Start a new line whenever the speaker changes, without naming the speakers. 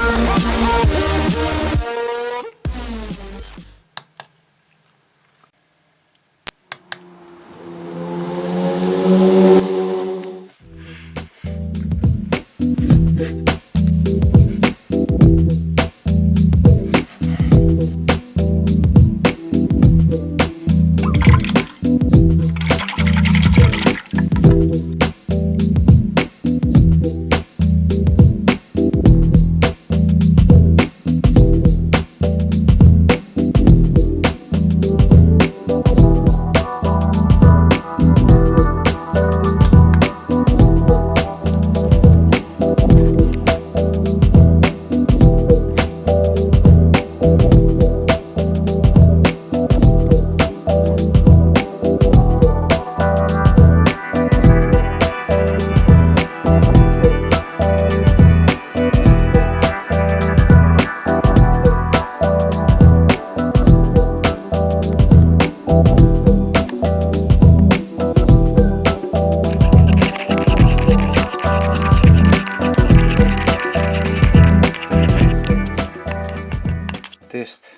Thank you.
deste.